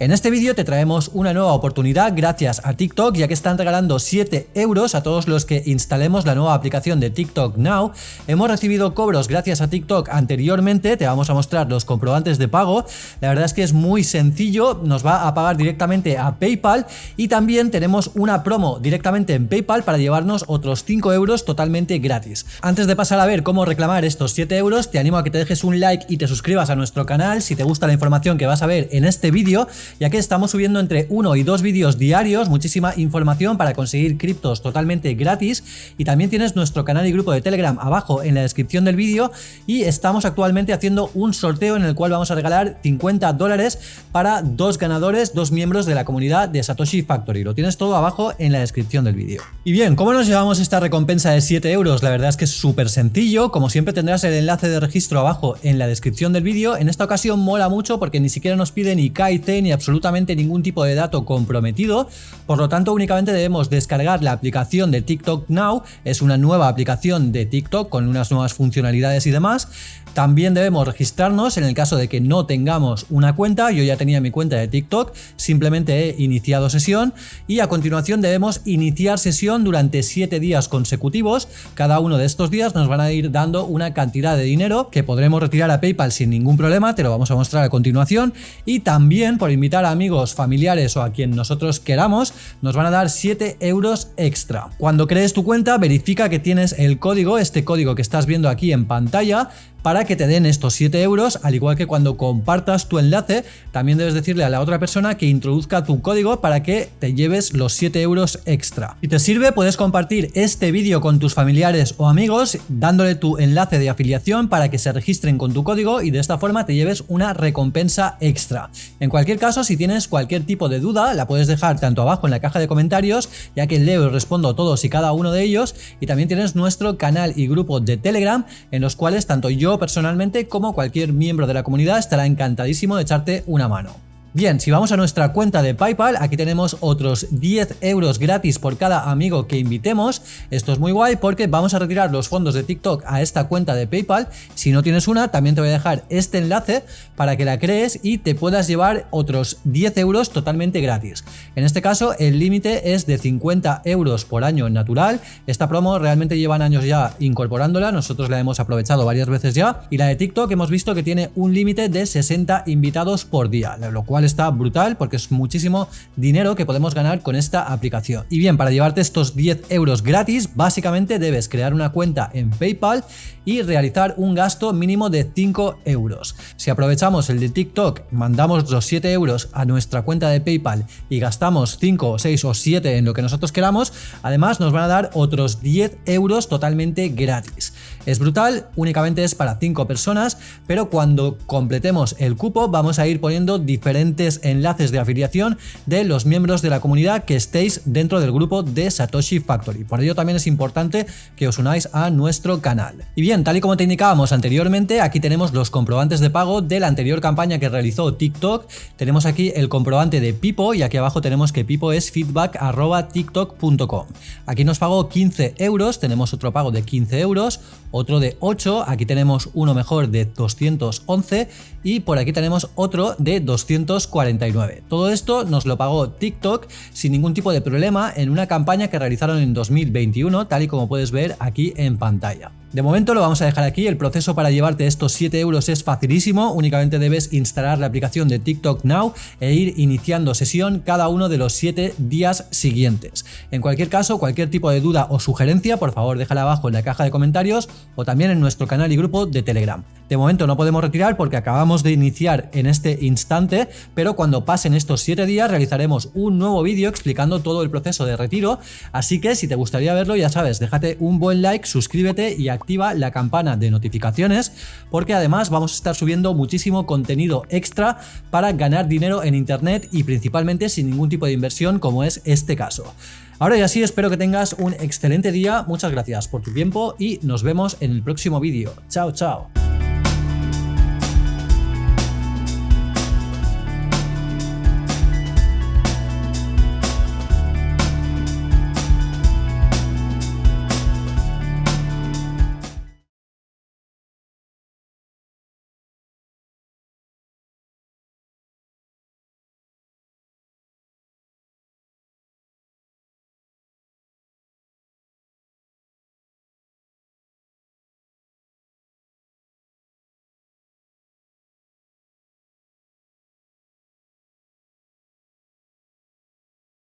En este vídeo te traemos una nueva oportunidad gracias a TikTok ya que están regalando 7 euros a todos los que instalemos la nueva aplicación de TikTok Now. Hemos recibido cobros gracias a TikTok anteriormente, te vamos a mostrar los comprobantes de pago. La verdad es que es muy sencillo, nos va a pagar directamente a PayPal y también tenemos una promo directamente en PayPal para llevarnos otros 5 euros totalmente gratis. Antes de pasar a ver cómo reclamar estos 7 euros, te animo a que te dejes un like y te suscribas a nuestro canal si te gusta la información que vas a ver en este vídeo ya que estamos subiendo entre uno y dos vídeos diarios, muchísima información para conseguir criptos totalmente gratis y también tienes nuestro canal y grupo de Telegram abajo en la descripción del vídeo y estamos actualmente haciendo un sorteo en el cual vamos a regalar 50 dólares para dos ganadores, dos miembros de la comunidad de Satoshi Factory. Lo tienes todo abajo en la descripción del vídeo. Y bien, ¿cómo nos llevamos esta recompensa de 7 euros? La verdad es que es súper sencillo, como siempre tendrás el enlace de registro abajo en la descripción del vídeo. En esta ocasión mola mucho porque ni siquiera nos pide ni KIT ni absolutamente ningún tipo de dato comprometido, por lo tanto únicamente debemos descargar la aplicación de TikTok Now, es una nueva aplicación de TikTok con unas nuevas funcionalidades y demás, también debemos registrarnos en el caso de que no tengamos una cuenta, yo ya tenía mi cuenta de TikTok, simplemente he iniciado sesión y a continuación debemos iniciar sesión durante 7 días consecutivos, cada uno de estos días nos van a ir dando una cantidad de dinero que podremos retirar a PayPal sin ningún problema, te lo vamos a mostrar a continuación. Y también por invitar a amigos, familiares o a quien nosotros queramos, nos van a dar 7 euros extra. Cuando crees tu cuenta verifica que tienes el código, este código que estás viendo aquí en pantalla, para que te den estos 7 euros, al igual que cuando compartas tu enlace, también debes decirle a la otra persona que introduzca tu código para que te lleves los 7 euros extra. Si te sirve, puedes compartir este vídeo con tus familiares o amigos, dándole tu enlace de afiliación para que se registren con tu código y de esta forma te lleves una recompensa extra. En cualquier caso, si tienes cualquier tipo de duda, la puedes dejar tanto abajo en la caja de comentarios, ya que leo y respondo todos y cada uno de ellos, y también tienes nuestro canal y grupo de Telegram, en los cuales tanto yo personalmente como cualquier miembro de la comunidad estará encantadísimo de echarte una mano. Bien, si vamos a nuestra cuenta de Paypal, aquí tenemos otros 10 euros gratis por cada amigo que invitemos. Esto es muy guay porque vamos a retirar los fondos de TikTok a esta cuenta de Paypal. Si no tienes una, también te voy a dejar este enlace para que la crees y te puedas llevar otros 10 euros totalmente gratis. En este caso, el límite es de 50 euros por año natural. Esta promo realmente llevan años ya incorporándola, nosotros la hemos aprovechado varias veces ya. Y la de TikTok hemos visto que tiene un límite de 60 invitados por día, lo cual está brutal porque es muchísimo dinero que podemos ganar con esta aplicación. Y bien, para llevarte estos 10 euros gratis, básicamente debes crear una cuenta en PayPal y realizar un gasto mínimo de 5 euros. Si aprovechamos el de TikTok, mandamos los 7 euros a nuestra cuenta de PayPal y gastamos 5, 6 o 7 en lo que nosotros queramos, además nos van a dar otros 10 euros totalmente gratis. Es brutal, únicamente es para 5 personas, pero cuando completemos el cupo vamos a ir poniendo diferentes enlaces de afiliación de los miembros de la comunidad que estéis dentro del grupo de Satoshi Factory. Por ello también es importante que os unáis a nuestro canal. Y bien, tal y como te indicábamos anteriormente, aquí tenemos los comprobantes de pago de la anterior campaña que realizó TikTok. Tenemos aquí el comprobante de Pipo y aquí abajo tenemos que Pipo es feedback.tiktok.com. Aquí nos pagó 15 euros, tenemos otro pago de 15 euros, otro de 8, aquí tenemos uno mejor de 211 y por aquí tenemos otro de 249. Todo esto nos lo pagó TikTok sin ningún tipo de problema en una campaña que realizaron en 2021, tal y como puedes ver aquí en pantalla. De momento lo vamos a dejar aquí, el proceso para llevarte estos 7 euros es facilísimo, únicamente debes instalar la aplicación de TikTok Now e ir iniciando sesión cada uno de los 7 días siguientes. En cualquier caso, cualquier tipo de duda o sugerencia, por favor déjala abajo en la caja de comentarios o también en nuestro canal y grupo de Telegram. De momento no podemos retirar porque acabamos de iniciar en este instante, pero cuando pasen estos 7 días realizaremos un nuevo vídeo explicando todo el proceso de retiro, así que si te gustaría verlo ya sabes, déjate un buen like, suscríbete y activa la campana de notificaciones porque además vamos a estar subiendo muchísimo contenido extra para ganar dinero en internet y principalmente sin ningún tipo de inversión como es este caso. Ahora y así espero que tengas un excelente día, muchas gracias por tu tiempo y nos vemos en el próximo vídeo. Chao, chao.